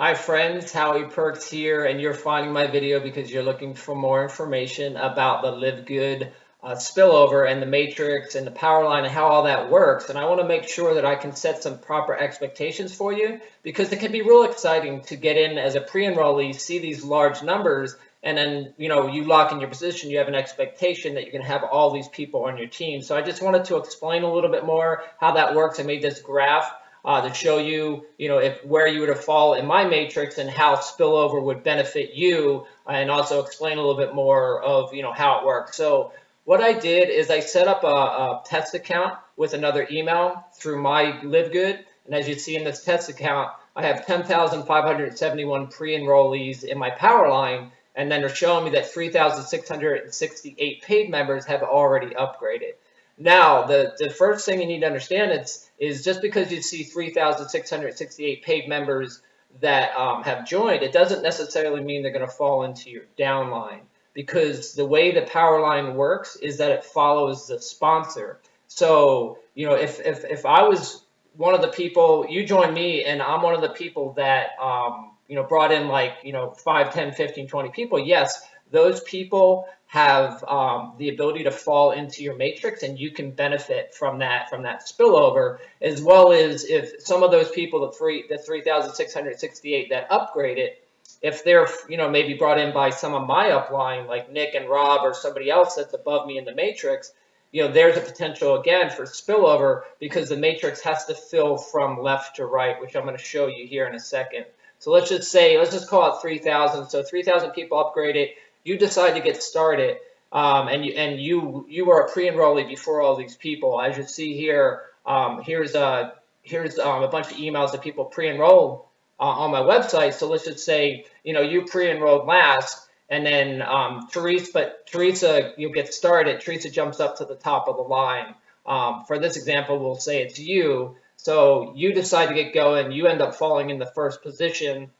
Hi friends, Howie Perks here, and you're finding my video because you're looking for more information about the LiveGood uh, spillover and the matrix and the power line and how all that works. And I want to make sure that I can set some proper expectations for you because it can be real exciting to get in as a pre-enrollee, see these large numbers, and then you know you lock in your position. You have an expectation that you're going to have all these people on your team. So I just wanted to explain a little bit more how that works. I made this graph uh, to show you, you know, if where you would fall in my matrix and how spillover would benefit you, and also explain a little bit more of, you know, how it works. So what I did is I set up a, a test account with another email through my LiveGood, and as you see in this test account, I have 10,571 pre-enrollees in my power line, and then they're showing me that 3,668 paid members have already upgraded. Now, the, the first thing you need to understand is, is just because you see 3,668 paid members that um, have joined, it doesn't necessarily mean they're going to fall into your downline because the way the power line works is that it follows the sponsor. So, you know, if, if, if I was one of the people, you join me and I'm one of the people that, um, you know, brought in like, you know, 5, 10, 15, 20 people, yes, those people have um, the ability to fall into your matrix and you can benefit from that from that spillover as well as if some of those people the three the 3668 that upgrade it if they're you know maybe brought in by some of my upline like nick and rob or somebody else that's above me in the matrix you know there's a potential again for spillover because the matrix has to fill from left to right which i'm going to show you here in a second. So let's just say let's just call it 3000 so 3000 people upgrade it you decide to get started um, and you and you you were a pre-enrollee before all these people. As you see here, um, here's a here's um, a bunch of emails that people pre-enrolled uh, on my website. So let's just say you know you pre-enrolled last, and then um, Teresa, but Teresa, you get started. Teresa jumps up to the top of the line. Um, for this example, we'll say it's you. So you decide to get going. You end up falling in the first position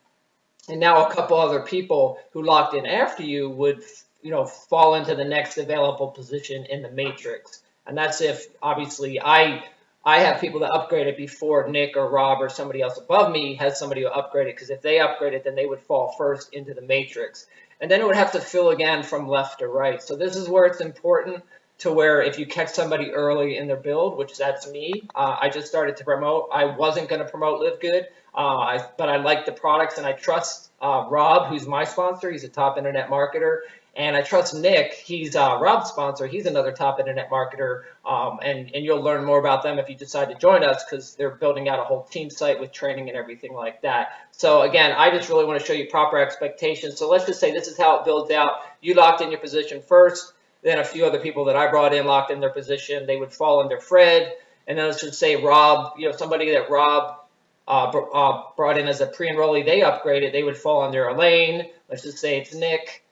and now a couple other people who locked in after you would you know fall into the next available position in the matrix. And that's if obviously i i have people that upgraded before nick or rob or somebody else above me has somebody who upgraded because if they upgraded then they would fall first into the matrix. And then it would have to fill again from left to right. So this is where it's important to where if you catch somebody early in their build, which that's me, uh, I just started to promote. I wasn't going to promote LiveGood, uh, I, but I like the products and I trust uh, Rob, who's my sponsor. He's a top internet marketer. And I trust Nick. He's uh, Rob's sponsor. He's another top internet marketer. Um, and, and you'll learn more about them if you decide to join us because they're building out a whole team site with training and everything like that. So again, I just really want to show you proper expectations. So let's just say this is how it builds out. You locked in your position first. Then a few other people that I brought in locked in their position. They would fall under Fred. And then let's just say Rob, you know, somebody that Rob uh, uh, brought in as a pre-enrollee, they upgraded, they would fall under Elaine. Let's just say it's Nick.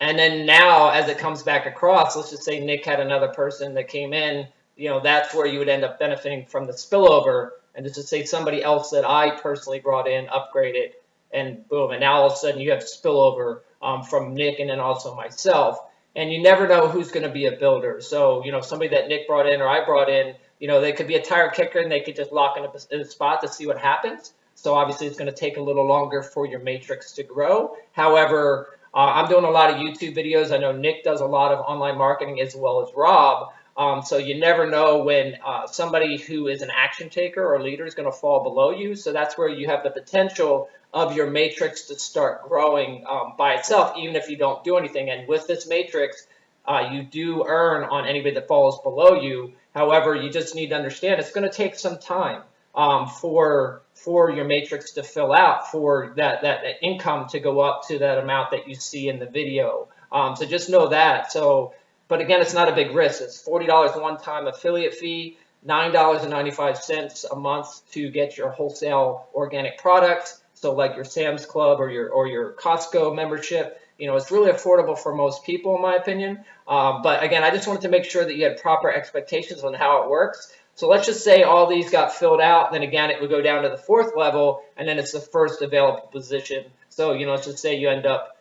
And then now, as it comes back across, let's just say Nick had another person that came in, you know, that's where you would end up benefiting from the spillover. And just to say somebody else that I personally brought in upgraded, and boom, and now all of a sudden you have spillover um, from Nick and then also myself and you never know who's going to be a builder. So, you know, somebody that Nick brought in or I brought in, you know, they could be a tire kicker and they could just lock in a, in a spot to see what happens. So obviously it's going to take a little longer for your matrix to grow. However, uh, I'm doing a lot of YouTube videos. I know Nick does a lot of online marketing as well as Rob. Um, so you never know when uh, somebody who is an action taker or leader is going to fall below you. So that's where you have the potential of your matrix to start growing um, by itself, even if you don't do anything. And with this matrix, uh, you do earn on anybody that falls below you. However, you just need to understand it's going to take some time um, for for your matrix to fill out, for that, that, that income to go up to that amount that you see in the video. Um, so just know that. So but again, it's not a big risk. It's $40 one-time affiliate fee, $9.95 a month to get your wholesale organic products. So like your Sam's Club or your or your Costco membership, you know, it's really affordable for most people, in my opinion. Um, but again, I just wanted to make sure that you had proper expectations on how it works. So let's just say all these got filled out. Then again, it would go down to the fourth level, and then it's the first available position. So, you know, let's just say you end up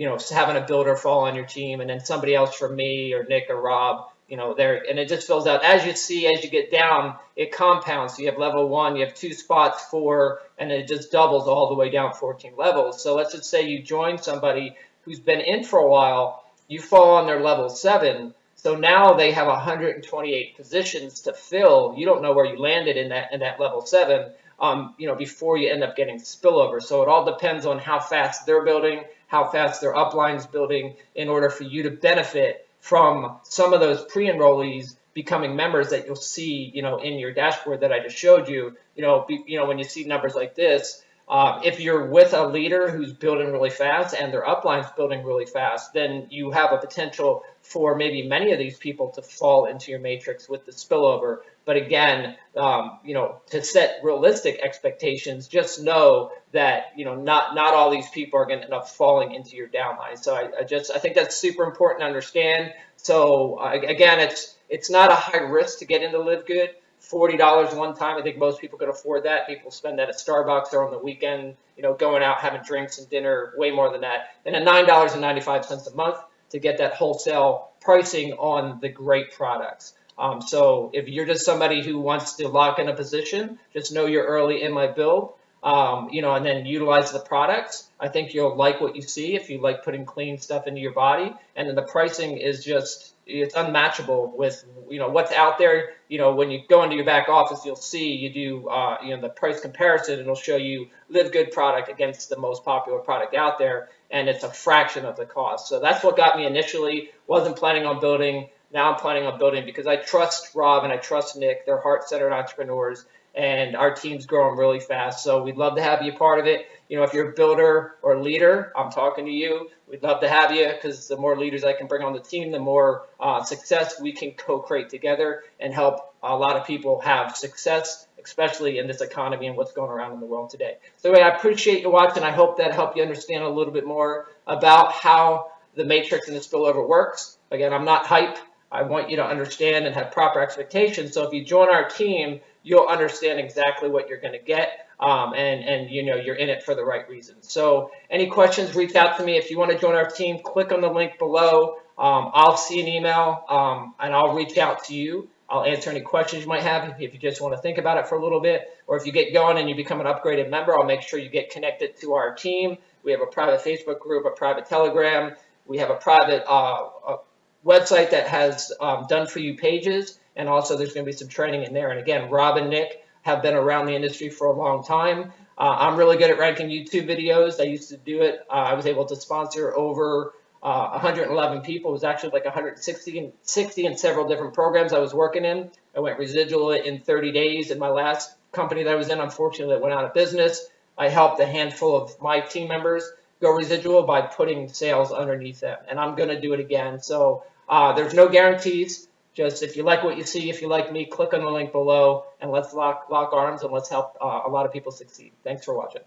you know, having a builder fall on your team and then somebody else from me or Nick or Rob, you know, there, and it just fills out as you see, as you get down, it compounds. So you have level one, you have two spots, four, and it just doubles all the way down 14 levels. So let's just say you join somebody who's been in for a while, you fall on their level seven. So now they have 128 positions to fill. You don't know where you landed in that in that level seven, um, you know, before you end up getting spillover. So it all depends on how fast they're building, how fast their upline's building, in order for you to benefit from some of those pre-enrollees becoming members that you'll see, you know, in your dashboard that I just showed you, you know, be, you know, when you see numbers like this, uh, if you're with a leader who's building really fast and their upline's building really fast, then you have a potential for maybe many of these people to fall into your matrix with the spillover. But again, um, you know, to set realistic expectations, just know that you know not not all these people are going to end up falling into your downline. So I, I just I think that's super important to understand. So uh, again, it's it's not a high risk to get into LiveGood. Forty dollars one time. I think most people could afford that. People spend that at Starbucks or on the weekend, you know, going out having drinks and dinner, way more than that. And at nine dollars and ninety five cents a month to get that wholesale pricing on the great products. Um, so if you're just somebody who wants to lock in a position, just know you're early in my build, um, you know, and then utilize the products. I think you'll like what you see if you like putting clean stuff into your body. And then the pricing is just, it's unmatchable with, you know, what's out there. You know, when you go into your back office, you'll see you do, uh, you know, the price comparison. And it'll show you LiveGood product against the most popular product out there. And it's a fraction of the cost. So that's what got me initially. Wasn't planning on building now I'm planning on building because I trust Rob and I trust Nick. They're heart-centered entrepreneurs, and our team's growing really fast. So we'd love to have you part of it. You know, if you're a builder or leader, I'm talking to you. We'd love to have you because the more leaders I can bring on the team, the more uh, success we can co-create together and help a lot of people have success, especially in this economy and what's going around in the world today. So anyway, I appreciate you watching. I hope that helped you understand a little bit more about how the matrix and the spillover works. Again, I'm not hype. I want you to understand and have proper expectations. So if you join our team, you'll understand exactly what you're going to get. Um, and, and, you know, you're in it for the right reasons. So any questions, reach out to me. If you want to join our team, click on the link below. Um, I'll see an email um, and I'll reach out to you. I'll answer any questions you might have if you just want to think about it for a little bit. Or if you get going and you become an upgraded member, I'll make sure you get connected to our team. We have a private Facebook group, a private Telegram. We have a private uh, website that has um, done for you pages, and also there's going to be some training in there. And again, Rob and Nick have been around the industry for a long time. Uh, I'm really good at ranking YouTube videos. I used to do it. Uh, I was able to sponsor over uh, 111 people. It was actually like 160 and 60 in several different programs I was working in. I went residual in 30 days. In my last company that I was in, unfortunately, it went out of business. I helped a handful of my team members go residual by putting sales underneath them. And I'm going to do it again. So uh, there's no guarantees. Just if you like what you see, if you like me, click on the link below and let's lock, lock arms and let's help uh, a lot of people succeed. Thanks for watching.